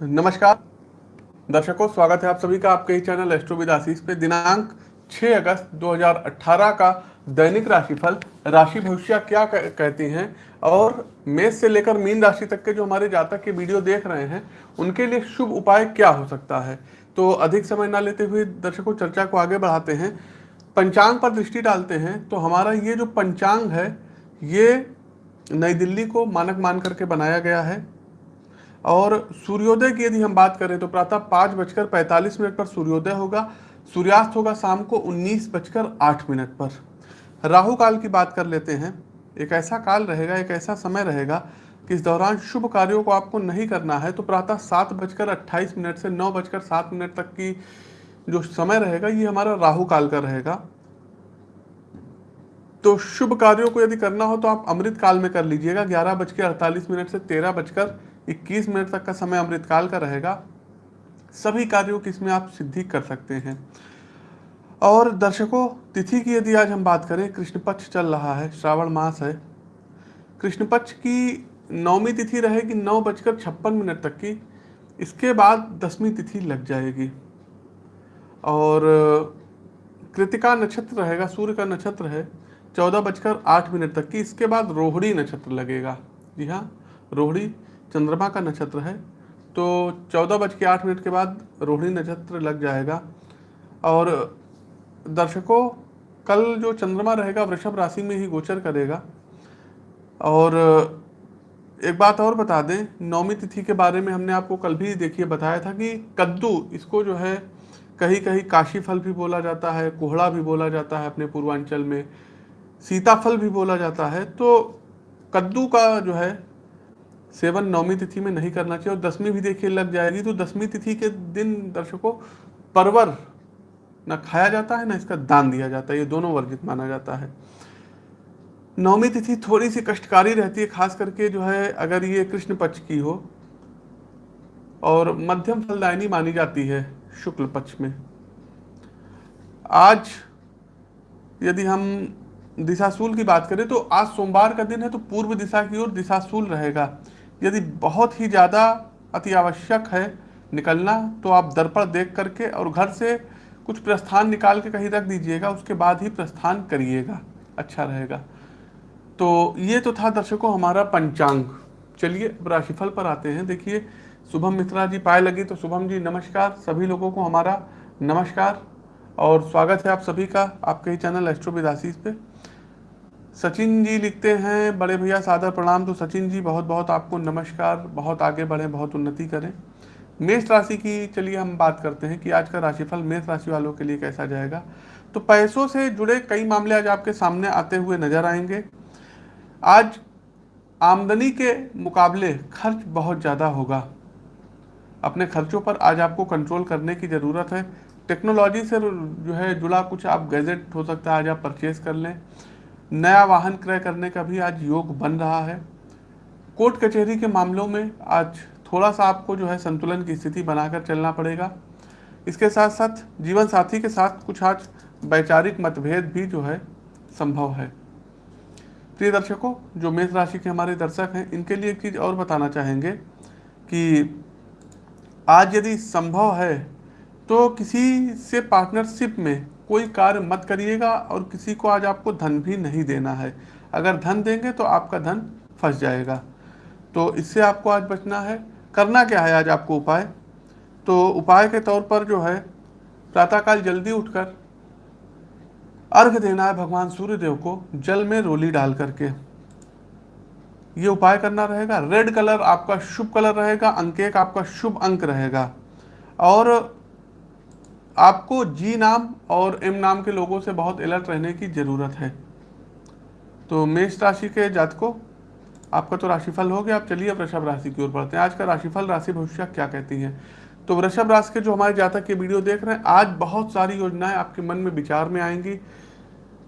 नमस्कार। दर्शकों, स्वागत है आप सभी का आपके ही चैनल एस्ट्रो विद आशीष पे। दिनांक 6 अगस्त 2018 का दैनिक राशिफल, राशि भविष्य क्या कहती हैं? और मेष से लेकर मीन राशि तक के जो हमारे जातक के वीडियो देख रहे हैं, उनके लिए शुभ उपाय क्या हो सकता है? तो अधिक समय ना लेते हुए दर्शकों, चर्चा को आगे बढ़ाते हैं। पंचांग पर दृष्टि डालते हैं तो हमारा ये जो पंचांग है, ये नई दिल्ली को मानक मान करके बनाया गया है। और सूर्योदय की यदि हम बात करें तो प्रातः पाँच बजकर पैंतालीस मिनट पर सूर्योदय होगा, सूर्यास्त होगा शाम को उन्नीस बजकर आठ मिनट पर। राहु काल की बात कर लेते हैं। एक ऐसा काल रहेगा, एक ऐसा समय रहेगा कि इस दौरान शुभ कार्यों को आपको नहीं करना है तो प्रातः सात बजकर अट्ठाईस मिनट से नौ बजकर सात मिनट तक की जो समय रहेगा, ये हमारा राहु काल का रहेगा। तो शुभ कार्यों को यदि करना हो तो आप अमृत काल में कर लीजिएगा, ग्यारह बज के अड़तालीस मिनट से तेरह बजकर इक्कीस मिनट तक का समय अमृतकाल का रहेगा। सभी कार्यों की इसमें आप सिद्धि कर सकते हैं। और दर्शकों, तिथि की यदि आज हम बात करें कृष्ण पक्ष चल रहा है, श्रावण मास है। कृष्ण पक्ष की नौवीं तिथि रहेगी नौ बजकर छप्पन मिनट तक की। इसके बाद दसवीं तिथि लग जाएगी। और कृतिका नक्षत्र रहेगा, सूर्य का नक्षत्र है, चौदह बजकर आठ मिनट तक की। इसके बाद रोहिणी नक्षत्र लगेगा। जी हाँ रोहिणी चंद्रमा का नक्षत्र है तो चौदह बज के आठ मिनट के बाद रोहिणी नक्षत्र लग जाएगा। और दर्शकों, कल जो चंद्रमा रहेगा, वृषभ राशि में ही गोचर करेगा। और एक बात और बता दें नौमी तिथि के बारे में हमने आपको कल भी देखिए, बताया था कि कद्दू, इसको जो है कहीं कहीं काशी फल भी बोला जाता है, कोहड़ा भी बोला जाता है अपने पूर्वांचल में, सीताफल भी बोला जाता है। तो कद्दू का जो है सेवन नौमी तिथि में नहीं करना चाहिए और दसवीं भी देखिए लग जाएगी तो दसवीं तिथि के दिन दर्शकों परवर ना खाया जाता है, ना इसका दान दिया जाता है, ये दोनों वर्जित माना जाता है। नौमी तिथि थोड़ी सी कष्टकारी रहती है, खास करके जो है अगर ये कृष्ण पक्ष की हो और मध्यम फलदायनी मानी जाती है शुक्ल पक्ष में। आज यदि हम दिशाशूल की बात करें तो आज सोमवार का दिन है तो पूर्व दिशा की ओर दिशाशूल रहेगा। यदि बहुत ही ज़्यादा अति आवश्यक है निकलना तो आप दर्पण देख करके और घर से कुछ प्रस्थान निकाल के कहीं रख दीजिएगा, उसके बाद ही प्रस्थान करिएगा अच्छा रहेगा। तो ये तो था दर्शकों हमारा पंचांग। चलिए राशिफल पर आते हैं। देखिए, शुभम मित्रा जी पाए लगी तो शुभम जी, नमस्कार। सभी लोगों को हमारा नमस्कार और स्वागत है आप सभी का आपके ही चैनल एस्ट्रो विदासीस पे। सचिन जी लिखते हैं, बड़े भैया, सादर प्रणाम। तो सचिन जी, बहुत बहुत आपको नमस्कार। बहुत आगे बढ़ें, बहुत उन्नति करें। मेष राशि की चलिए हम बात करते हैं कि आज का राशिफल मेष राशि वालों के लिए कैसा जाएगा। तो पैसों से जुड़े कई मामले आज आपके सामने आते हुए नज़र आएँगे। आज आमदनी के मुकाबले खर्च बहुत ज़्यादा होगा। अपने खर्चों पर आज आपको कंट्रोल करने की ज़रूरत है। टेक्नोलॉजी से जो है जुड़ा कुछ आप गैजेट हो सकता है, आज आप परचेज कर लें। नया वाहन क्रय करने का भी आज योग बन रहा है। कोर्ट कचहरी के मामलों में आज थोड़ा सा आपको जो है संतुलन की स्थिति बनाकर चलना पड़ेगा। इसके साथ साथ जीवन साथी के साथ कुछ आज वैचारिक मतभेद भी जो है संभव है। प्रिय दर्शकों, जो मेष राशि के हमारे दर्शक हैं, इनके लिए एक चीज़ और बताना चाहेंगे कि आज यदि संभव है तो किसी से पार्टनरशिप में कोई कार्य मत करिएगा और किसी को आज आपको धन भी नहीं देना है। अगर धन देंगे तो आपका धन फंस जाएगा। तो इससे आपको आज बचना है। करना क्या है आज आपको उपाय? तो उपाय के तौर पर जो है, प्रातःकाल जल्दी उठकर अर्घ देना है भगवान सूर्यदेव को, जल में रोली डाल करके। ये उपाय करना रहेगा। रेड कलर आपका शुभ कलर रहेगा अंक एक आपका शुभ अंक रहेगा। और आपको जी नाम और एम नाम के लोगों से बहुत अलर्ट रहने की ज़रूरत है। तो मेष राशि के जातकों, आपका तो राशिफल हो गया। आप चलिए अब वृषभ राशि की ओर बढ़ते हैं। आज का राशिफल, राशि भविष्य क्या कहती है? तो वृषभ राशि के जो हमारे जातक के वीडियो देख रहे हैं, आज बहुत सारी योजनाएँ आपके मन में विचार में आएँगी।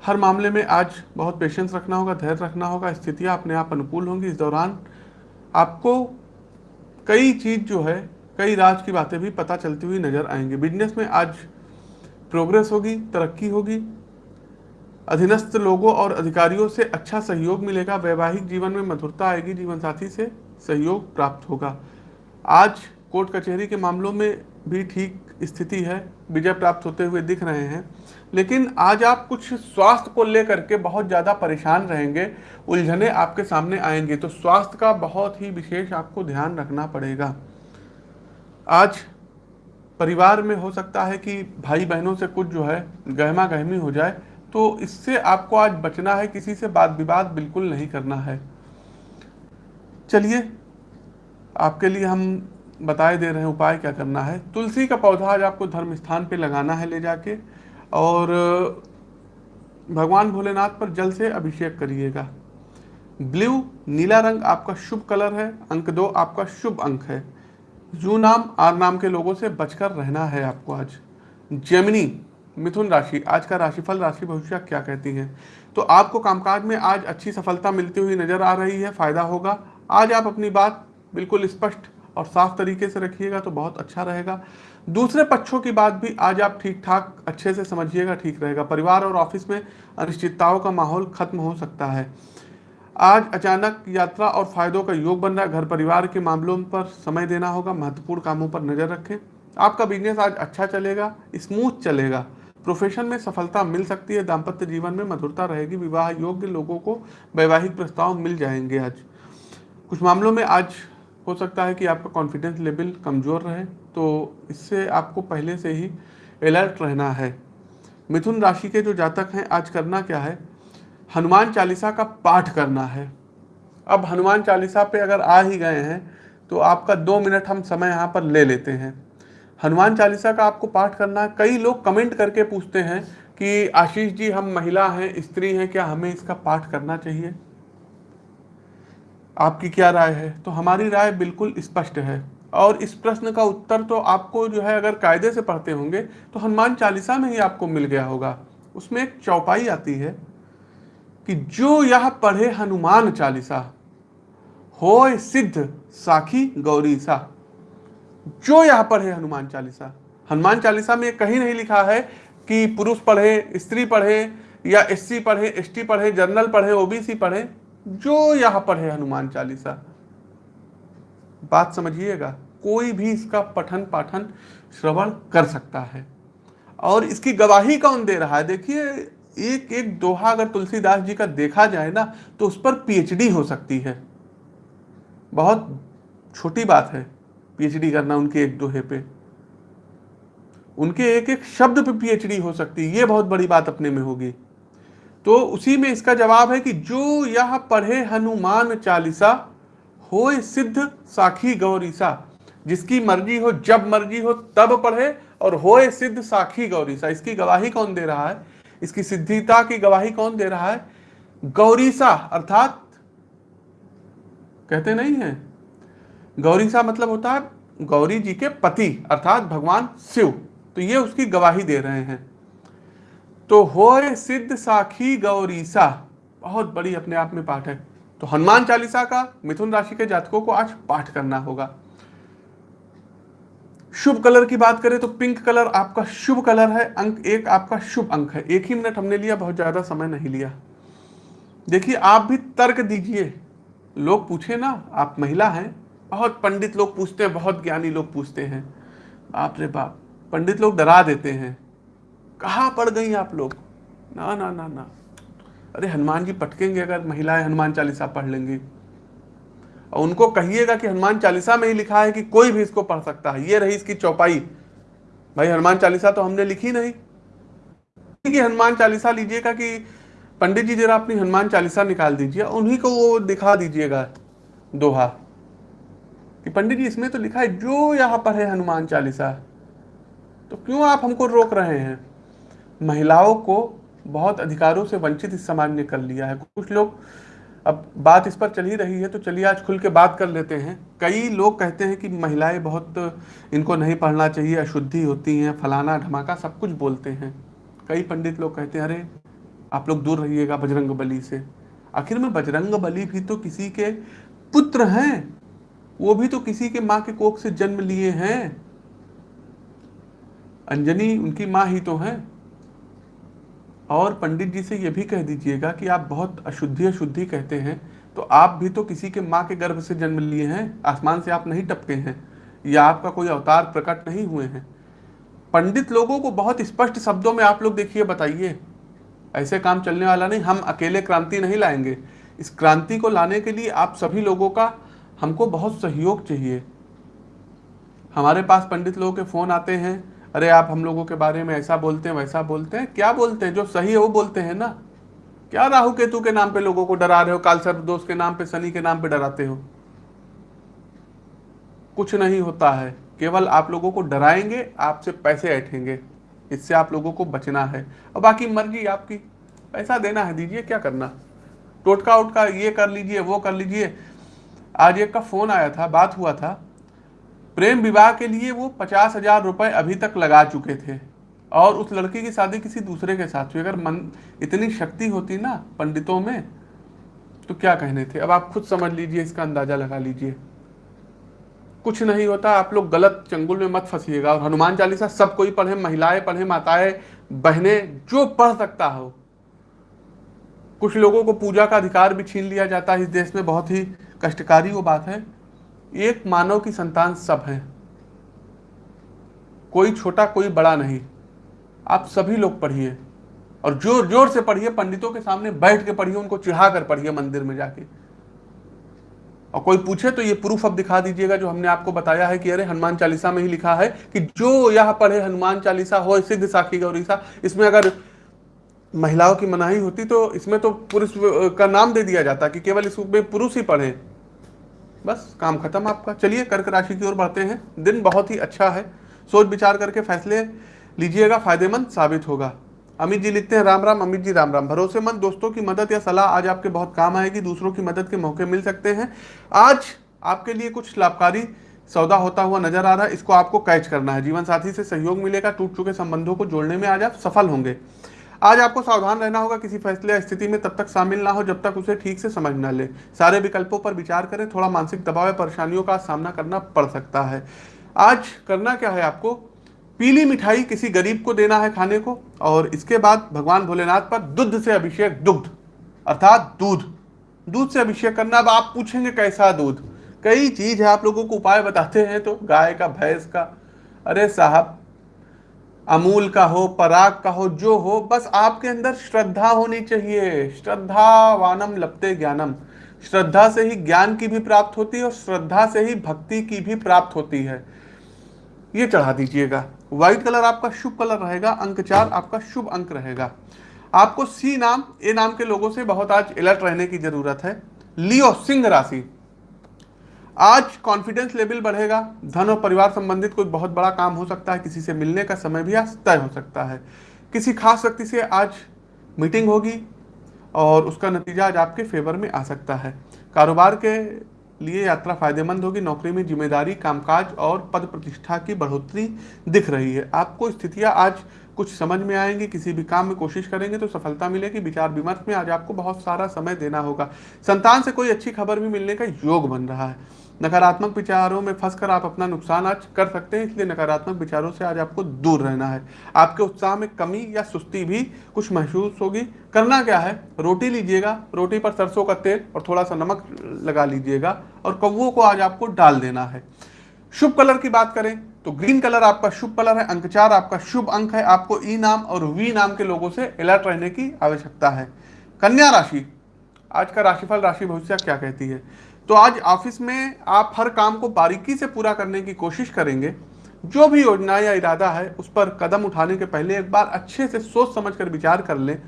हर मामले में आज बहुत पेशेंस रखना होगा, धैर्य रखना होगा, स्थितियाँ अपने आप अनुकूल होंगी। इस दौरान आपको कई चीज़ जो है कई राज की बातें भी पता चलती हुई नज़र आएँगी। बिज़नेस में आज प्रोग्रेस होगी, तरक्की होगी। अधीनस्थ लोगों और अधिकारियों से अच्छा सहयोग मिलेगा। वैवाहिक जीवन में मधुरता आएगी। जीवन साथी से सहयोग प्राप्त होगा। आज कोर्ट कचहरी के मामलों में भी ठीक स्थिति है। विजय प्राप्त होते हुए दिख रहे हैं। लेकिन आज आप कुछ स्वास्थ्य को लेकर के बहुत ज़्यादा परेशान रहेंगे। उलझने आपके सामने आएँगे। तो स्वास्थ्य का बहुत ही विशेष आपको ध्यान रखना पड़ेगा। आज परिवार में हो सकता है कि भाई बहनों से कुछ जो है गहमा गहमी हो जाए तो इससे आपको आज बचना है, किसी से बात विवाद बिल्कुल नहीं करना है। चलिए, आपके लिए हम बताए दे रहे हैं उपाय क्या करना है। तुलसी का पौधा आज आपको धर्म स्थान पे लगाना है ले जाके, और भगवान भोलेनाथ पर जल से अभिषेक करिएगा। ब्लू, नीला रंग आपका शुभ कलर है, अंक दो आपका शुभ अंक है। जू नाम आर नाम के लोगों से बचकर रहना है आपको आज। जेमिनी, मिथुन राशि, आज का राशिफल, राशि भविष्य क्या कहती है? तो आपको कामकाज में आज अच्छी सफलता मिलती हुई नज़र आ रही है, फ़ायदा होगा। आज आप अपनी बात बिल्कुल स्पष्ट और साफ़ तरीके से रखिएगा तो बहुत अच्छा रहेगा। दूसरे पक्षों की बात भी आज आप ठीक ठाक अच्छे से समझिएगा, ठीक रहेगा। परिवार और ऑफ़िस में अनिश्चितताओं का माहौल खत्म हो सकता है। आज अचानक यात्रा और फायदों का योग बन रहा है। घर परिवार के मामलों पर समय देना होगा। महत्वपूर्ण कामों पर नज़र रखें। आपका बिज़नेस आज अच्छा चलेगा स्मूथ चलेगा। प्रोफेशन में सफलता मिल सकती है। दाम्पत्य जीवन में मधुरता रहेगी। विवाह योग्य लोगों को वैवाहिक प्रस्ताव मिल जाएँगे आज। कुछ मामलों में आज हो सकता है कि आपका कॉन्फिडेंस लेवल कमज़ोर रहे तो इससे आपको पहले से ही अलर्ट रहना है। मिथुन राशि के जो जातक हैं, आज करना क्या है? हनुमान चालीसा का पाठ करना है। अब हनुमान चालीसा पे अगर आ ही गए हैं तो आपका दो मिनट हम समय यहाँ पर ले लेते हैं। हनुमान चालीसा का आपको पाठ करना, कई लोग कमेंट करके पूछते हैं कि आशीष जी, हम महिला हैं, स्त्री हैं, क्या हमें इसका पाठ करना चाहिए? आपकी क्या राय है? तो हमारी राय बिल्कुल स्पष्ट है। और इस प्रश्न का उत्तर तो आपको जो है, अगर कायदे से पढ़ते होंगे तो हनुमान चालीसा में ही आपको मिल गया होगा। उसमें एक चौपाई आती है। कि जो यह पढ़े हनुमान चालीसा हो सिद्ध साखी गौरी सा जो यह पढ़े हनुमान चालीसा हनुमान चालीसा में कहीं नहीं लिखा है कि पुरुष पढ़े, स्त्री पढ़े, या एससी पढ़े, एसटी पढ़े, जनरल पढ़े, ओबीसी पढ़े। जो यहाँ पढ़े हनुमान चालीसा, बात समझिएगा, कोई भी इसका पठन पाठन श्रवण कर सकता है। और इसकी गवाही कौन दे रहा है? देखिए एक एक दोहा अगर तुलसीदास जी का देखा जाए ना तो उस पर पीएचडी हो सकती है। बहुत छोटी बात है, पीएचडी करना उनके एक दोहे पे। उनके एक एक शब्द पे पीएचडी हो सकती है ये बहुत बड़ी बात अपने में होगी। तो उसी में इसका जवाब है कि जो यह पढ़े हनुमान चालीसा हो सिद्ध साखी गौरीसा जिसकी मर्ज़ी हो, जब मर्ज़ी हो, तब पढ़े, और होए सिद्ध साखी गौरीसा इसकी गवाही कौन दे रहा है? इसकी सिद्धिता की गवाही कौन दे रहा है? गौरीसा अर्थात कहते नहीं है। गौरीसा मतलब होता है गौरी जी के पति, अर्थात भगवान शिव। तो ये उसकी गवाही दे रहे हैं। तो हो सिद्ध साखी गौरीसा बहुत बड़ी अपने आप में पाठ है। तो हनुमान चालीसा का मिथुन राशि के जातकों को आज पाठ करना होगा। शुभ कलर की बात करें तो पिंक कलर आपका शुभ कलर है, अंक एक आपका शुभ अंक है। एक ही मिनट हमने लिया, बहुत ज़्यादा समय नहीं लिया। देखिए, आप भी तर्क दीजिए। लोग पूछे ना, आप महिला हैं, बहुत पंडित लोग पूछते हैं, बहुत ज्ञानी लोग पूछते हैं। बाप रे बाप, पंडित लोग डरा देते हैं। कहाँ पड़ गई आप लोग? ना ना ना ना। अरे, हनुमान जी पटकेंगे अगर, महिलाएँ हनुमान चालीसा पढ़ लेंगी। और उनको कहिएगा कि हनुमान चालीसा में ही लिखा है कि कोई भी इसको पढ़ सकता है। ये रही इसकी चौपाई। भाई, हनुमान चालीसा तो हमने लिखी नहीं। कि हनुमान चालीसा लीजिएगा कि पंडित जी जरा अपनी हनुमान चालीसा निकाल दीजिए उन्हीं को वो दिखा दीजिएगा दोहा। कि पंडित जी, इसमें तो लिखा है, जो यहाँ पर है हनुमान चालीसा तो क्यों आप हमको रोक रहे हैं? महिलाओं को बहुत अधिकारों से वंचित इस समाज ने कर लिया है। कुछ लोग अब बात इस पर चल ही रही है तो चलिए आज खुल के बात कर लेते हैं। कई लोग कहते हैं कि महिलाएँ बहुत, इनको नहीं पढ़ना चाहिए, अशुद्धि होती हैं, फलाना धमाका, सब कुछ बोलते हैं। कई पंडित लोग कहते हैं, अरे, आप लोग दूर रहिएगा बजरंग बली से। आखिर में बजरंग बली भी तो किसी के पुत्र हैं। वो भी तो किसी के माँ के कोख से जन्म लिए हैं। अंजनी, उनकी माँ ही तो हैं। और पंडित जी से ये भी कह दीजिएगा कि आप बहुत अशुद्धि अशुद्धि कहते हैं तो आप भी तो किसी के माँ के गर्भ से जन्म लिए हैं, आसमान से आप नहीं टपके हैं, या आपका कोई अवतार प्रकट नहीं हुए हैं। पंडित लोगों को बहुत स्पष्ट शब्दों में आप लोग देखिए, बताइए। ऐसे काम चलने वाला नहीं, हम अकेले क्रांति नहीं लाएँगे। इस क्रांति को लाने के लिए आप सभी लोगों का हमको बहुत सहयोग चाहिए। हमारे पास पंडित लोगों के फ़ोन आते हैं अरे आप हम लोगों के बारे में ऐसा बोलते हैं, वैसा बोलते हैं। क्या बोलते हैं? जो सही है, वो बोलते हैं ना। क्या राहु केतु के नाम पे लोगों को डरा रहे हो? काल सर्प दोष के नाम पे, शनि के नाम पे डराते हो? कुछ नहीं होता है। केवल आप लोगों को डराएँगे, आपसे पैसे ऐठेंगे। इससे आप लोगों को बचना है। और बाकी मर्ज़ी आपकी। पैसा देना है, दीजिए, क्या करना? टोटका उटका ये कर लीजिए, वो कर लीजिए। आज एक का फ़ोन आया था, बात हुआ था। प्रेम विवाह के लिए वो पचास हज़ार रुपए अभी तक लगा चुके थे। और उस लड़की की शादी किसी दूसरे के साथ हुई। अगर मन इतनी शक्ति होती ना पंडितों में तो क्या कहने थे? अब आप खुद समझ लीजिए, इसका अंदाज़ा लगा लीजिए। कुछ नहीं होता, आप लोग गलत चंगुल में मत फंसीएगा। और हनुमान चालीसा सब कोई पढ़े, महिलाएँ पढ़े, माताएँ, बहनें, जो पढ़ सकता हो। कुछ लोगों को पूजा का अधिकार भी छीन लिया जाता है। इस देश में बहुत ही कष्टकारी वो बात है। एक मानव की संतान सब है। कोई छोटा, कोई बड़ा नहीं। आप सभी लोग पढ़िए। और ज़ोर ज़ोर से पढ़िए, पंडितों के सामने बैठ के पढ़िए, उनको चिढ़ा कर पढ़िए मंदिर में जाके। और कोई पूछे तो ये प्रूफ अब दिखा दीजिएगा जो हमने आपको बताया है कि अरे हनुमान चालीसा में ही लिखा है कि जो यह पढ़े हनुमान चालीसा हो, सिद्ध साखी गौरीसा, इसमें अगर महिलाओं की मनाही होती तो इसमें तो पुरुष का नाम दे दिया जाता कि केवल इसमें पुरुष ही पढ़े। बस, काम खत्म आपका। चलिए, कर्क राशि की ओर बढ़ते हैं। दिन बहुत ही अच्छा है। सोच विचार करके फैसले लीजिएगा, फ़ायदेमंद साबित होगा। अमित जी लिखते हैं, राम राम, अमित जी राम राम। भरोसेमंद दोस्तों की मदद या सलाह आज आपके बहुत काम आएगी, दूसरों की मदद के मौके मिल सकते हैं। आज आपके लिए कुछ लाभकारी सौदा होता हुआ नज़र आ रहा है, इसको आपको कैच करना है। जीवन साथी से सहयोग मिलेगा, टूट चुके संबंधों को जोड़ने में आज आप सफल होंगे। आज आपको सावधान रहना होगा किसी फैसले या स्थिति में तब तक शामिल ना हो जब तक उसे ठीक से समझ ना ले। सारे विकल्पों पर विचार करें, थोड़ा मानसिक दबाव या परेशानियों का सामना करना पड़ सकता है। आज करना क्या है आपको? पीली मिठाई किसी गरीब को देना है खाने को और इसके बाद भगवान भोलेनाथ पर दुग्ध से अभिषेक दुग्ध, अर्थात दूध। दूध से अभिषेक करना, अब आप पूछेंगे कैसा दूध? कई चीज़ है, आप लोगों को उपाय बताते हैं तो गाय का, भैंस का। अरे साहब अमूल का हो, पराग का हो, जो हो, बस आपके अंदर श्रद्धा होनी चाहिए। श्रद्धा वानम लपते ज्ञानम। श्रद्धा से ही ज्ञान की भी प्राप्त होती है और श्रद्धा से ही भक्ति की भी प्राप्त होती है। ये चढ़ा दीजिएगा। व्हाइट कलर आपका शुभ कलर रहेगा, अंक चार आपका शुभ अंक रहेगा। आपको सी नाम ए नाम के लोगों से बहुत आज अलर्ट रहने की ज़रूरत है। लियो सिंह राशि। आज कॉन्फिडेंस लेवल बढ़ेगा। धन और परिवार संबंधित कोई बहुत बड़ा काम हो सकता है। किसी से मिलने का समय भी आज तय हो सकता है। किसी खास व्यक्ति से आज मीटिंग होगी और उसका नतीजा आज आपके फेवर में आ सकता है। कारोबार के लिए यात्रा फ़ायदेमंद होगी। नौकरी में ज़िम्मेदारी, कामकाज और पद प्रतिष्ठा की बढ़ोतरी दिख रही है। आपको स्थितियाँ आज कुछ समझ में आएँगी, किसी भी काम में कोशिश करेंगे तो सफलता मिलेगी। विचार विमर्श में आज आपको बहुत सारा समय देना होगा। संतान से कोई अच्छी खबर भी मिलने का योग बन रहा है। नकारात्मक विचारों में फंसकर आप अपना नुकसान आज कर सकते हैं, इसलिए नकारात्मक विचारों से आज आपको दूर रहना है। आपके उत्साह में कमी या सुस्ती भी कुछ महसूस होगी। करना क्या है? रोटी लीजिएगा, रोटी पर सरसों का तेल और थोड़ा सा नमक लगा लीजिएगा और कौओं को आज आपको डाल देना है। शुभ कलर की बात करें तो ग्रीन कलर आपका शुभ कलर है अंक चार आपका शुभ अंक है, आपको ई नाम और वी नाम के लोगों से अलर्ट रहने की आवश्यकता है। कन्या राशि, आज का राशिफल राशि भविष्य क्या कहती है? तो आज ऑफ़िस में आप हर काम को बारीकी से पूरा करने की कोशिश करेंगे। जो भी योजना या इरादा है, उस पर कदम उठाने के पहले एक बार अच्छे से सोच समझ कर विचार कर लें।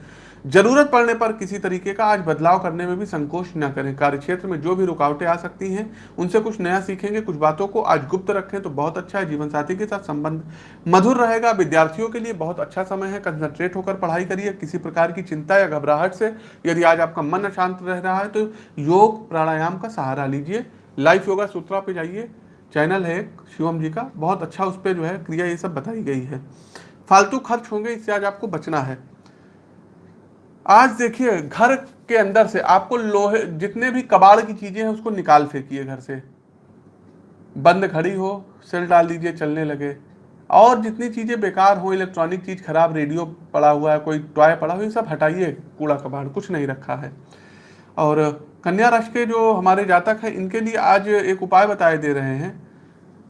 ज़रूरत पड़ने पर किसी तरीके का आज बदलाव करने में भी संकोच न करें। कार्य क्षेत्र में जो भी रुकावटें आ सकती हैं, उनसे कुछ नया सीखेंगे, कुछ बातों को आज गुप्त रखें तो बहुत अच्छा है। जीवन साथी के साथ संबंध मधुर रहेगा। विद्यार्थियों के लिए बहुत अच्छा समय है। कंसंट्रेट होकर पढ़ाई करिए। किसी प्रकार की चिंता या घबराहट से यदि आज आपका मन अशांत रह रहा है तो योग प्राणायाम का सहारा लीजिए। लाइफ योगा सूत्रा पे जाइए। चैनल है शिवम जी का। बहुत अच्छा उस पर जो है क्रिया ये सब बताई गई है। फालतू खर्च होंगे, इससे आज आपको बचना है। आज देखिए, घर के अंदर से आपको लोहे, जितने भी कबाड़ की चीज़ें हैं, उसको निकाल फेंकिए घर से। बंद खड़ी हो, सेल डाल दीजिए, चलने लगे। और जितनी चीज़ें बेकार हो, इलेक्ट्रॉनिक चीज़ खराब, रेडियो पड़ा हुआ है, कोई टॉय पड़ा हुआ है सब हटाइए, कूड़ा कबाड़, कुछ नहीं रखा है। और कन्या राशि के जो हमारे जातक हैं, इनके लिए आज एक उपाय बताए दे रहे हैं।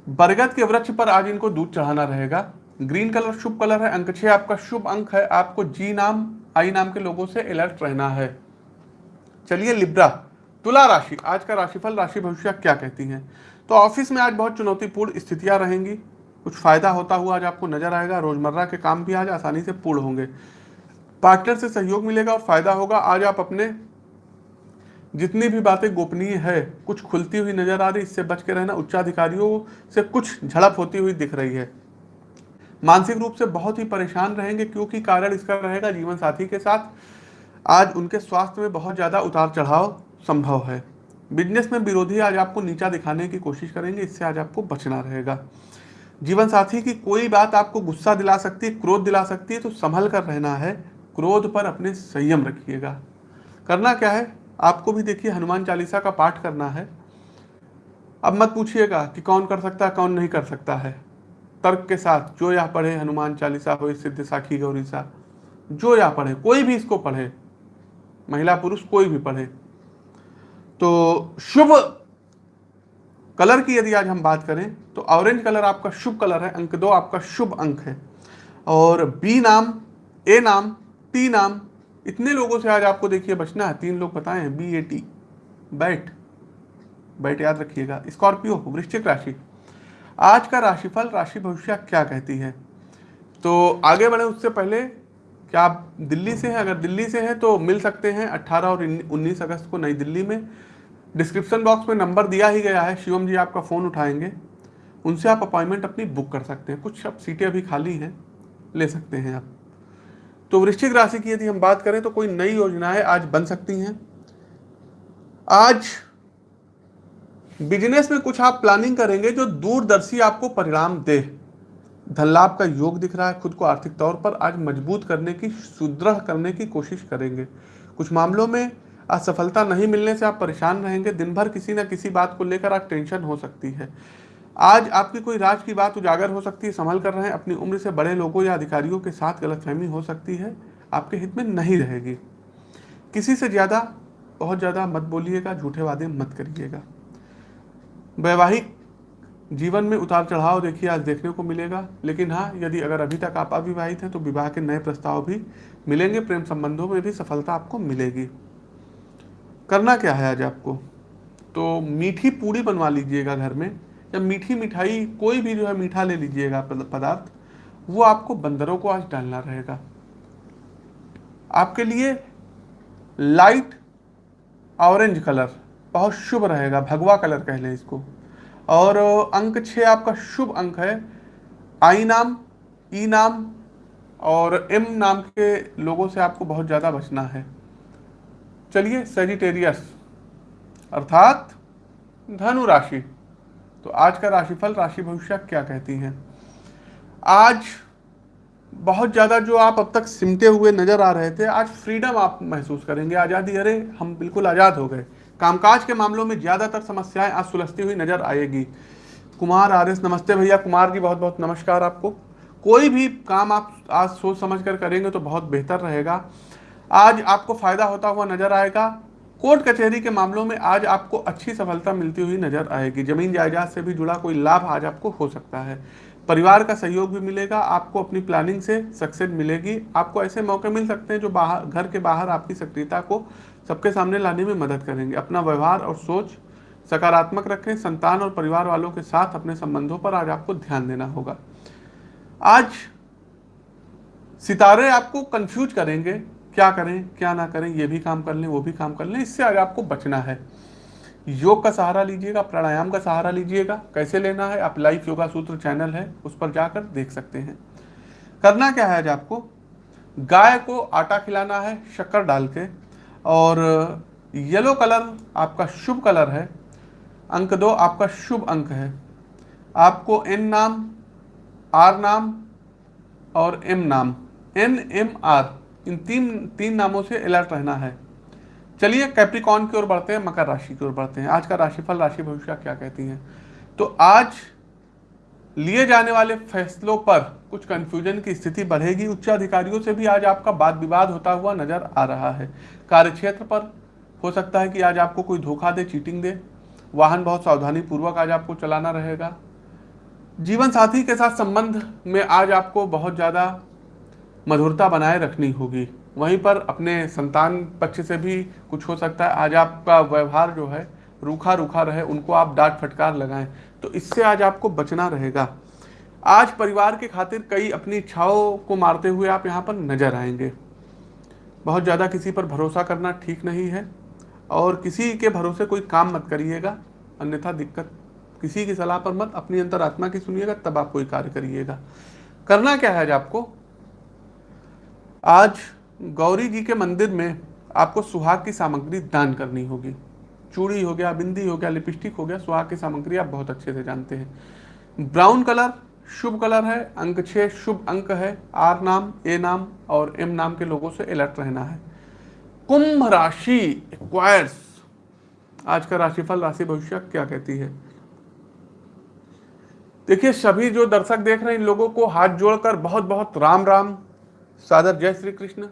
बरगद के वृक्ष पर आज इनको दूध चढ़ाना रहेगा। ग्रीन कलर शुभ कलर है, अंक छह आपका शुभ अंक है, आपको जी नाम आई नाम के लोगों से अलर्ट रहना है। चलिए लिब्रा, तुला राशि, आज का राशिफल, राशि भविष्य क्या कहती है? तो ऑफ़िस में आज बहुत चुनौतीपूर्ण स्थितियाँ रहेंगी। कुछ फ़ायदा होता हुआ आज आपको नज़र आएगा, रोज़मर्रा के काम भी आज आसानी से पूर्ण होंगे। पार्टनर से सहयोग मिलेगा और फ़ायदा होगा, आज आप अपने जितनी भी बातें गोपनीय है, कुछ खुलती हुई नज़र आ रही, इससे बच के रहना, उच्चाधिकारियों से कुछ झड़प होती हुई दिख रही है। मानसिक रूप से बहुत ही परेशान रहेंगे, क्योंकि कारण इसका रहेगा जीवन साथी के साथ। आज उनके स्वास्थ्य में बहुत ज़्यादा उतार चढ़ाव संभव है। बिज़नेस में विरोधी आज आपको नीचा दिखाने की कोशिश करेंगे, इससे आज आपको बचना रहेगा। जीवन साथी की कोई बात आपको गुस्सा दिला सकती है क्रोध दिला सकती है तो संभल कर रहना है। क्रोध पर अपने संयम रखिएगा। करना क्या है? आपको भी देखिए, हनुमान चालीसा का पाठ करना है। अब मत पूछिएगा कि कौन कर सकता है, कौन नहीं कर सकता है। तर्क के साथ जो या पढ़े हनुमान चालीसा हो सिद्ध साखी गौरी सा, जो या पढ़े, कोई भी इसको पढ़े, महिला पुरुष कोई भी पढ़े तो शुभ कलर की यदि आज हम बात करें तो ऑरेंज कलर आपका शुभ कलर है, अंक दो आपका शुभ अंक है, और बी नाम, ए नाम, टी नाम, इतने लोगों से आज आपको देखिए बचना है, तीन लोग बताए, B, A, T bat bat याद रखिएगा, स्कॉर्पियो, वृश्चिक राशि आज का राशिफल, राशि भविष्य क्या कहती है? तो आगे बढ़े उससे पहले, क्या आप दिल्ली से हैं? अगर दिल्ली से हैं तो मिल सकते हैं 18 और 19 अगस्त को नई दिल्ली में। डिस्क्रिप्शन बॉक्स में नंबर दिया ही गया है, शिवम जी आपका फ़ोन उठाएँगे। उनसे आप अपॉइंटमेंट अपनी बुक कर सकते हैं। कुछ अब सीटें अभी खाली हैं, ले सकते हैं आप। तो वृश्चिक राशि की यदि हम बात करें तो कोई नई योजनाएँ आज बन सकती हैं। आज बिज़नेस में कुछ आप प्लानिंग करेंगे जो दूरदर्शी आपको परिणाम दे। धन लाभ का योग दिख रहा है खुद को आर्थिक तौर पर आज मज़बूत करने की, सुदृढ़ करने की कोशिश करेंगे। कुछ मामलों में असफलता नहीं मिलने से आप परेशान रहेंगे। दिन भर किसी न किसी बात को लेकर आप टेंशन हो सकती है। आज आपकी कोई राज की बात उजागर हो सकती है, संभल कर रहे। हैं अपनी उम्र से बड़े लोगों या अधिकारियों के साथ गलतफहमी हो सकती है। आपके हित में नहीं रहेगी। किसी से ज़्यादा, बहुत ज़्यादा मत बोलिएगा, झूठे वादे मत करिएगा। वैवाहिक जीवन में उतार चढ़ाव देखिए, आज देखने को मिलेगा। लेकिन हाँ यदि अगर अभी तक आप अविवाहित हैं तो विवाह के नए प्रस्ताव भी मिलेंगे, प्रेम संबंधों में भी सफलता आपको मिलेगी। करना क्या है आज आपको? तो मीठी पूड़ी बनवा लीजिएगा घर में, या मीठी मिठाई, कोई भी जो है मीठा ले लीजिएगा पदार्थ, वो आपको बंदरों को आज डालना रहेगा। आपके लिए लाइट ऑरेंज कलर बहुत शुभ रहेगा, भगवा कलर कह लें इसको। और, अंक छः आपका शुभ अंक है। आई नाम, ई नाम और एम नाम के लोगों से आपको बहुत ज़्यादा बचना है। चलिए सेजिटेरियस अर्थात धनु राशि। तो आज का राशिफल, राशि भविष्य क्या कहती हैं? आज बहुत ज़्यादा जो आप अब तक सिमटे हुए नज़र आ रहे थे, आज फ्रीडम आप महसूस करेंगे, आज़ादी। अरे, हम बिल्कुल आज़ाद हो गए। कामकाज के मामलों में ज़्यादातर समस्याएँ आज सुलझती हुई नज़र आएगी। कुमार आर एस नमस्ते भैया। कुमार जी बहुत बहुत नमस्कार आपको। कोई भी काम आप आज सोच समझ कर करेंगे तो बहुत बेहतर रहेगा। आज आपको फ़ायदा होता हुआ नज़र आएगा। कोर्ट कचहरी के मामलों में आज आपको अच्छी सफलता मिलती हुई नज़र आएगी। ज़मीन जायदाद से भी जुड़ा कोई लाभ आज आपको हो सकता है। परिवार का सहयोग भी मिलेगा, आपको अपनी प्लानिंग से सक्सेस मिलेगी। आपको ऐसे मौके मिल सकते हैं जो बाहर, घर के बाहर आपकी सक्रियता को सबके सामने लाने में मदद करेंगे। अपना व्यवहार और सोच सकारात्मक रखें। संतान और परिवार वालों के साथ अपने संबंधों पर आज आपको ध्यान देना होगा। आज सितारे आपको कंफ्यूज करेंगे। क्या करें, क्या ना करें, ये भी काम कर लें, वो भी काम कर लें। इससे आज आपको बचना है। योग का सहारा लीजिएगा, प्राणायाम का सहारा लीजिएगा। कैसे लेना है? आप लाइफ योगा सूत्र चैनल है, उस पर जाकर देख सकते हैं। करना क्या है आज आपको? गाय को आटा खिलाना है, शक्कर डाल के। और येलो कलर आपका शुभ कलर है, अंक दो, आपका शुभ अंक है। आपको एन नाम, आर नाम और एम नाम। एन, एम, आर, इन तीन तीन नामों से अलर्ट रहना है। चलिए कैप्रिकॉन की ओर बढ़ते हैं, मकर राशि की ओर बढ़ते हैं। आज का राशिफल, राशि भविष्य क्या कहती है? तो आज लिए जाने वाले फैसलों पर कुछ कंफ्यूजन की स्थिति बढ़ेगी। उच्च अधिकारियों से भी आज आपका वाद विवाद होता हुआ नज़र आ रहा है। कार्यक्षेत्र पर हो सकता है कि आज आपको कोई धोखा दे चीटिंग दे। वाहन बहुत सावधानी पूर्वक आज आपको चलाना रहेगा। जीवन साथी के साथ संबंध में आज आपको बहुत ज़्यादा मधुरता बनाए रखनी होगी। वहीं पर अपने संतान पक्ष से भी कुछ हो सकता है। आज आपका व्यवहार जो है रूखा रूखा रहे, उनको आप डांट फटकार लगाएँ तो इससे आज आपको बचना रहेगा। आज परिवार के खातिर कई अपनी इच्छाओं को मारते हुए आप यहाँ पर नज़र आएँगे। बहुत ज़्यादा किसी पर भरोसा करना ठीक नहीं है, और किसी के भरोसे कोई काम मत करिएगा, अन्यथा दिक्कत। किसी की सलाह पर मत, अपनी अंतरात्मा की सुनिएगा, तब आप कोई कार्य करिएगा। करना क्या है आज आपको? आज गौरी जी के मंदिर में आपको सुहाग की सामग्री दान करनी होगी। चूड़ी हो गया, बिंदी हो गया, लिपस्टिक हो गया, सुहाग की सामग्री आप बहुत अच्छे से जानते हैं। ब्राउन कलर, शुभ कलर है, अंक छः शुभ अंक है, आर नाम, ए नाम और एम नाम के लोगों से अलर्ट रहना है। कुंभ राशि एक्वायर्स आज का राशिफल, राशि भविष्य क्या कहती है? देखिए, सभी जो दर्शक देख रहे हैं, इन लोगों को हाथ जोड़कर बहुत बहुत राम राम सादर जय श्री कृष्ण।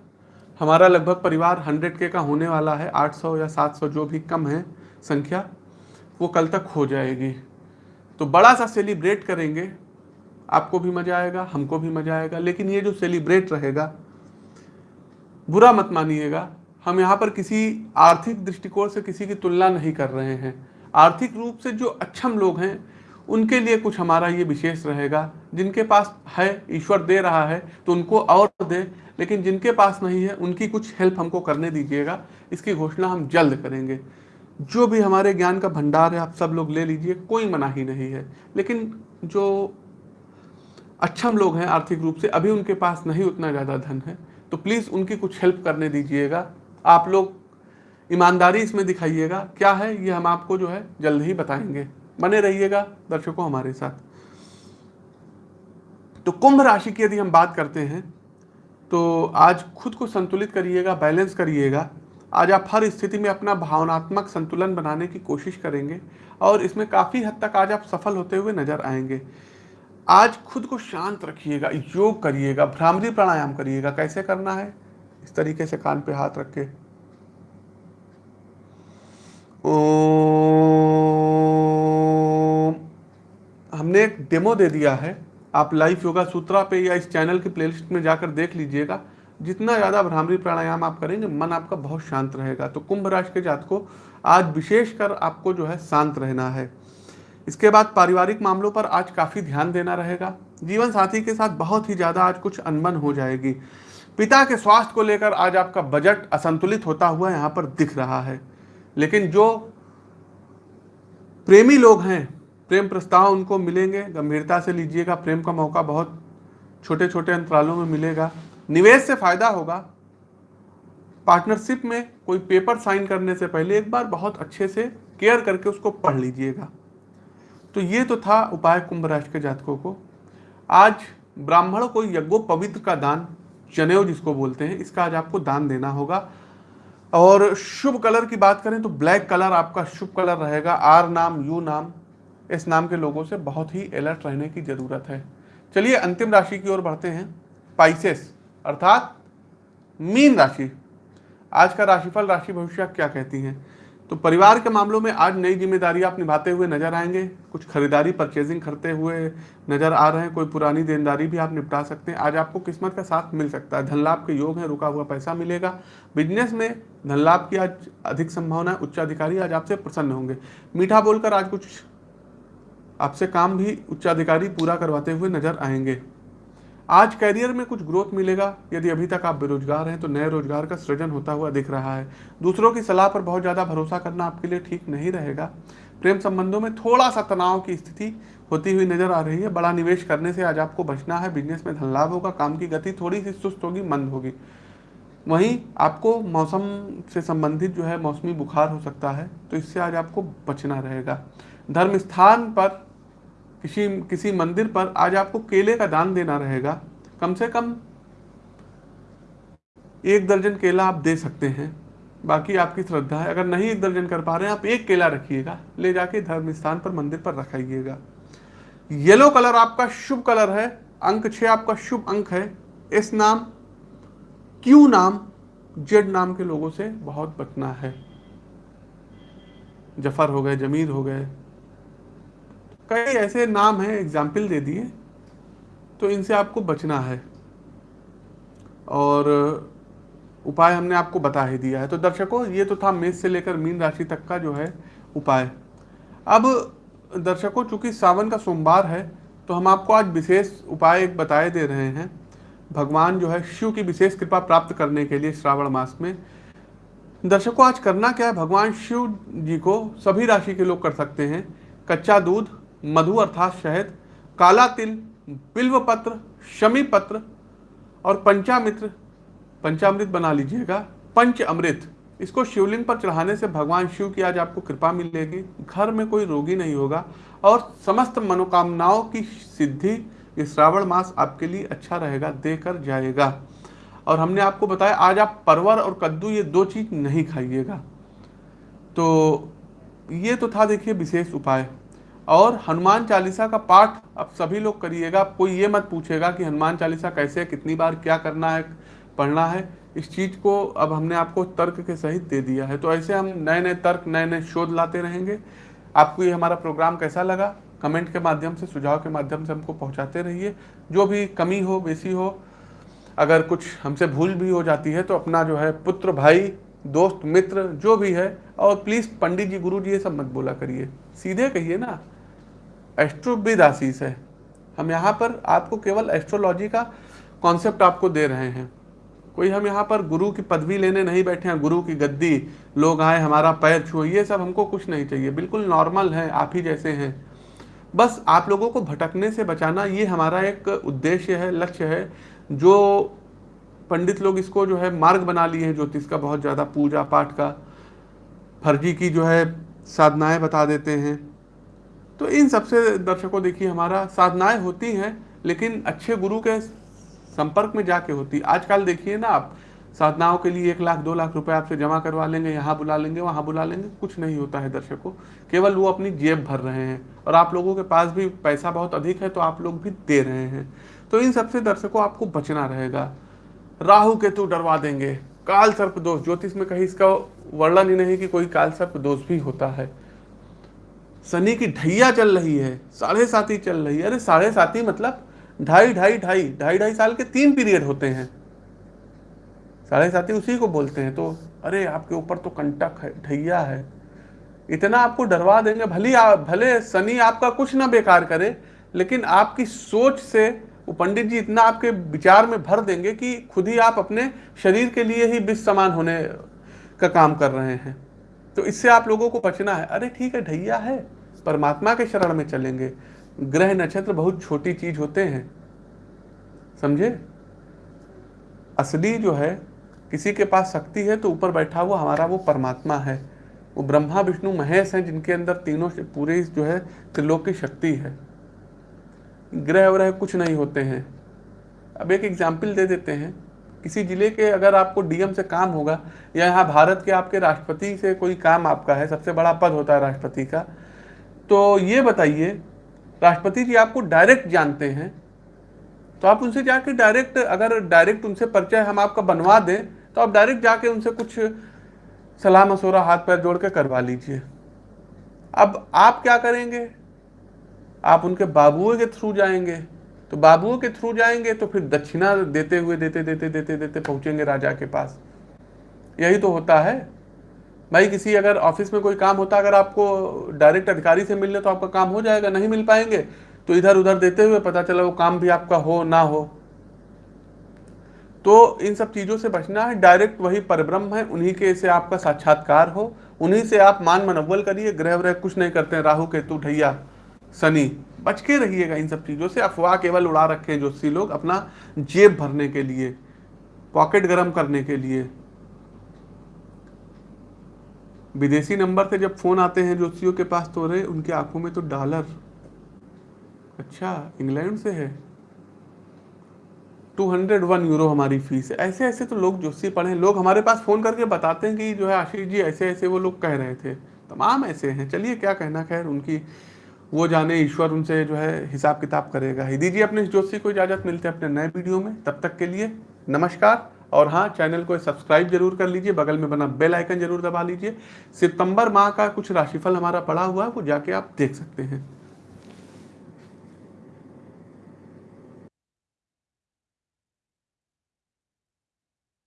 हमारा लगभग परिवार हंड्रेड के का होने वाला है, आठ सौ या सात सौ जो भी कम है संख्या, वो कल तक हो जाएगी। तो बड़ा सा सेलिब्रेट करेंगे, आपको भी मज़ा आएगा, हमको भी मज़ा आएगा, लेकिन ये जो सेलिब्रेट रहेगा, बुरा मत मानिएगा। हम यहाँ पर किसी आर्थिक दृष्टिकोण से किसी की तुलना नहीं कर रहे हैं। आर्थिक रूप से जो अक्षम लोग हैं उनके लिए कुछ हमारा ये विशेष रहेगा। जिनके पास है, ईश्वर दे रहा है तो उनको और दे। लेकिन जिनके पास नहीं है, उनकी कुछ हेल्प हमको करने दीजिएगा। इसकी घोषणा हम जल्द करेंगे। जो भी हमारे ज्ञान का भंडार है, आप सब लोग ले लीजिए, कोई मना ही नहीं है। लेकिन जो अक्षम लोग हैं, आर्थिक रूप से, अभी उनके पास नहीं उतना ज़्यादा धन है। तो प्लीज़ उनकी कुछ हेल्प करने दीजिएगा। आप लोग ईमानदारी इसमें दिखाइएगा। क्या है, ये हम आपको जो है, जल्द ही बताएँगे। बने रहिएगा दर्शकों हमारे साथ। तो कुंभ राशि की यदि हम बात करते हैं तो आज खुद को संतुलित करिएगा, बैलेंस करिएगा। आज आप हर स्थिति में अपना भावनात्मक संतुलन बनाने की कोशिश करेंगे और इसमें काफ़ी हद तक आज आप सफल होते हुए नज़र आएँगे। आज खुद को शांत रखिएगा, योग करिएगा, भ्रामरी प्राणायाम करिएगा। कैसे करना है? इस तरीके से कान पे हाथ रख के हमने एक डेमो दे दिया है। आप लाइव योगा सूत्रा पे या इस चैनल की प्लेलिस्ट में जाकर देख लीजिएगा। जितना ज़्यादा भ्रामरी प्राणायाम आप करेंगे, मन आपका बहुत शांत रहेगा। तो कुंभ राशि के जात को आज विशेषकर आपको जो है शांत रहना है। इसके बाद पारिवारिक मामलों पर आज काफ़ी ध्यान देना रहेगा। जीवन साथी के साथ बहुत ही ज़्यादा आज कुछ अनबन हो जाएगी। पिता के स्वास्थ्य को लेकर आज आपका बजट असंतुलित होता हुआ यहाँ पर दिख रहा है। लेकिन जो प्रेमी लोग हैं, प्रेम प्रस्ताव उनको मिलेंगे, गंभीरता से लीजिएगा, प्रेम का मौका बहुत छोटे छोटे अंतरालों में मिलेगा, निवेश से फ़ायदा होगा। पार्टनरशिप में कोई पेपर साइन करने से पहले एक बार बहुत अच्छे से केयर करके उसको पढ़ लीजिएगा। तो ये तो था उपाय कुंभ राशि के जातकों को। आज ब्राह्मण को यज्ञो पवित्र का दान जनेऊ जिसको बोलते हैं, इसका आज आपको दान देना होगा। और शुभ कलर की बात करें तो ब्लैक कलर आपका शुभ कलर रहेगा। आर नाम, यू नाम, इस नाम के लोगों से बहुत ही अलर्ट रहने की ज़रूरत है। चलिए अंतिम राशि की ओर बढ़ते हैं। पाइसेस अर्थात मीन राशि। आज का राशिफल राशि भविष्य क्या कहती हैं? तो परिवार के मामलों में आज नई ज़िम्मेदारी आप निभाते हुए नज़र आएँगे। कुछ खरीदारी परचेजिंग करते हुए नज़र आ रहे हैं। कोई पुरानी देनदारी भी आप निपटा सकते हैं। आज आपको किस्मत का साथ मिल सकता है। धन लाभ के योग है, रुका हुआ पैसा मिलेगा। बिज़नेस में धन लाभ की आज अधिक संभावना है। उच्चाधिकारी आज आपसे प्रसन्न होंगे। मीठा बोलकर आज कुछ आपसे काम भी उच्चाधिकारी पूरा करवाते हुए नज़र आएँगे। आज कैरियर में कुछ ग्रोथ मिलेगा। यदि अभी तक आप बेरोजगार हैं तो नए रोज़गार का सृजन होता हुआ दिख रहा है। दूसरों की सलाह पर बहुत ज़्यादा भरोसा करना आपके लिए ठीक नहीं रहेगा। प्रेम संबंधों में थोड़ा सा तनाव की स्थिति होती हुई नज़र आ रही है। बड़ा निवेश करने से आज आपको बचना है। बिज़नेस में धन लाभ होगा, काम की गति थोड़ी सी सुस्त होगी, मंद होगी। वहीं आपको मौसम से संबंधित जो है, मौसमी बुखार हो सकता है तो इससे आज आपको बचना रहेगा। धर्म स्थान पर किसी किसी मंदिर पर आज आपको केले का दान देना रहेगा। कम से कम एक दर्जन केला आप दे सकते हैं। बाकी आपकी श्रद्धा है। अगर नहीं एक दर्जन कर पा रहे हैं, आप एक केला रखिएगा। ले जाके धर्म स्थान पर मंदिर पर रखाइएगा। येलो कलर आपका शुभ कलर है। अंक छह आपका शुभ अंक है। इस नाम, क्यू नाम, जेड नाम के लोगों से बहुत बचना है। ज़फ़र हो गए, जमीर हो गए कई ऐसे नाम हैं एग्ज़ाम्पल दे दिए तो इनसे आपको बचना है। और उपाय हमने आपको बता ही दिया है। तो दर्शकों, ये तो था मेष से लेकर मीन राशि तक का जो है उपाय। अब दर्शकों, चूँकि सावन का सोमवार है तो हम आपको आज विशेष उपाय एक बताए दे रहे हैं। भगवान जो है शिव की विशेष कृपा प्राप्त करने के लिए श्रावण मास में। दर्शकों, आज करना क्या है? भगवान शिव जी को सभी राशि के लोग कर सकते हैं। कच्चा दूध मधु अर्थात शहद, काला तिल बिल्व पत्र शमी पत्र और पंचामित्र पंचामृत बना लीजिएगा, पंच अमृत। इसको शिवलिंग पर चढ़ाने से भगवान शिव की आज आपको कृपा मिलेगी, घर में कोई रोगी नहीं होगा और समस्त मनोकामनाओं की सिद्धि ये श्रावण मास आपके लिए अच्छा रहेगा, देकर जाएगा। और हमने आपको बताया, आज आप परवर और कद्दू ये दो चीज़ नहीं खाइएगा। तो ये तो था, देखिए, विशेष उपाय। और हनुमान चालीसा का पाठ अब सभी लोग करिएगा, कोई ये मत पूछेगा कि हनुमान चालीसा कैसे कितनी बार क्या करना है, पढ़ना है। इस चीज़ को अब हमने आपको तर्क के सहित दे दिया है। तो ऐसे हम नए नए तर्क नए नए शोध लाते रहेंगे। आपको ये हमारा प्रोग्राम कैसा लगा, कमेंट के माध्यम से, सुझाव के माध्यम से हमको पहुंचाते रहिए। जो भी कमी हो, बेसी हो, अगर कुछ हमसे भूल भी हो जाती है तो अपना जो है पुत्र, भाई, दोस्त, मित्र, जो भी है, और प्लीज़ पंडित जी गुरु जी ये सब मत बोला करिए। सीधे कहिए ना। एस्ट्रोविद आशीष है। हम यहाँ पर आपको केवल एस्ट्रोलॉजी का कॉन्सेप्ट आपको दे रहे हैं। कोई हम यहाँ पर गुरु की पदवी लेने नहीं बैठे हैं, गुरु की गद्दी, लोग आए, हमारा पैर छुए, ये सब हमको कुछ नहीं चाहिए। बिल्कुल नॉर्मल है, आप ही जैसे हैं। बस आप लोगों को भटकने से बचाना, ये हमारा एक उद्देश्य है, लक्ष्य है। जो पंडित लोग इसको जो है मार्ग बना लिए हैं, ज्योतिष का बहुत ज़्यादा पूजा पाठ का, फर्जी की जो है साधनाएँ बता देते हैं। तो इन सबसे दर्शकों, देखिए, हमारा साधनाएँ होती हैं, लेकिन अच्छे गुरु के संपर्क में जाके होती। आजकल देखिए ना आप, साधनाओं के लिए एक लाख, दो लाख रुपए आपसे जमा करवा लेंगे, यहाँ बुला लेंगे, वहाँ बुला लेंगे, कुछ नहीं होता है दर्शकों। केवल वो अपनी जेब भर रहे हैं, और आप लोगों के पास भी पैसा बहुत अधिक है तो आप लोग भी दे रहे हैं। तो इन सबसे दर्शकों, आपको बचना रहेगा। राहु केतु डरवा देंगे। काल सर्प दोष, ज्योतिष में कहीं इसका वर्णन ही नहीं कि कोई काल सर्प दोष भी होता है। शनि की ढैया चल रही है, साढ़े साथी चल रही है। अरे साढ़े साथी मतलब ढाई ढाई ढाई ढाई ढाई साल के तीन पीरियड होते हैं। साढ़े साथी उसी को बोलते हैं। तो अरे आपके ऊपर तो कंटक है, ढैया है। इतना आपको डरवा देंगे, भले भले शनि आपका कुछ ना बेकार करे, लेकिन आपकी सोच से वो पंडित जी इतना आपके विचार में भर देंगे कि खुद ही आप अपने शरीर के लिए ही विष समान होने का काम कर रहे हैं। तो इससे आप लोगों को बचना है। अरे ठीक है, ढैया है। परमात्मा के शरण में चलेंगे। ग्रह नक्षत्र बहुत छोटी चीज़ होते हैं। समझे? असली जो है, किसी के पास शक्ति है तो ऊपर बैठा हुआ हमारा वो परमात्मा है। वो ब्रह्मा, विष्णु, महेश हैं, जिनके अंदर तीनों पूरे जो है त्रिलोक की शक्ति है। ग्रह व्रह कुछ नहीं होते हैं। अब एक एग्ज़ाम्पल दे देते हैं। किसी ज़िले के अगर आपको डीएम से काम होगा या यहाँ भारत के आपके राष्ट्रपति से कोई काम आपका है, सबसे बड़ा पद होता है राष्ट्रपति का तो ये बताइए, राष्ट्रपति जी आपको डायरेक्ट जानते हैं तो आप उनसे जाके डायरेक्ट, अगर डायरेक्ट उनसे परिचय हम आपका बनवा दें तो आप डायरेक्ट जाके उनसे कुछ सलाह मशोरा हाथ पैर जोड़ के करवा लीजिए। अब आप क्या करेंगे? आप उनके बाबुओं के थ्रू जाएँगे। तो बाबुओं के थ्रू जाएँगे तो फिर दक्षिणा देते हुए, देते देते देते देते पहुँचेंगे राजा के पास। यही तो होता है। भाई, किसी अगर ऑफ़िस में कोई काम होता, अगर आपको डायरेक्ट अधिकारी से मिलने तो आपका काम हो जाएगा, नहीं मिल पाएँगे तो इधर उधर देते हुए पता चला वो काम भी आपका हो ना हो। तो इन सब चीज़ों से बचना है, डायरेक्ट वही परब्रह्म है, उन्हीं के से आपका साक्षात्कार हो, उन्हीं से आप मान मनोबल करिए, ग्रह व्रह कुछ नहीं करते राहु, केतु, ढैया। शनि बच के रहिएगा इन सब चीज़ों से। अफवाह केवल उड़ा रखे हैं ज्योतिषी लोग अपना जेब भरने के लिए, पॉकेट गर्म करने के लिए। विदेशी नंबर से जब फ़ोन आते हैं ज्योतिषियों के पास तो रहे उनकी आँखों में तो डॉलर। अच्छा इंग्लैंड से है। टू हंड्रेड वन यूरो हमारी फ़ीस है। ऐसे ऐसे तो लोग जोशी पढ़े लोग हमारे पास फ़ोन करके बताते हैं कि जो है आशीष जी, ऐसे ऐसे वो लोग कह रहे थे। तमाम ऐसे हैं। चलिए, क्या कहना? खैर, उनकी वो जाने ईश्वर उनसे जो है हिसाब किताब करेगा। ही दीजिए अपने जोशी को इजाज़त मिलते हैं अपने नए वीडियो में। तब तक के लिए नमस्कार और हाँ चैनल को सब्सक्राइब ज़रूर कर लीजिए। बगल में बना बेल आइकन ज़रूर दबा लीजिए। सितंबर माह का कुछ राशिफल हमारा पड़ा हुआ है, वो जाके आप देख सकते हैं।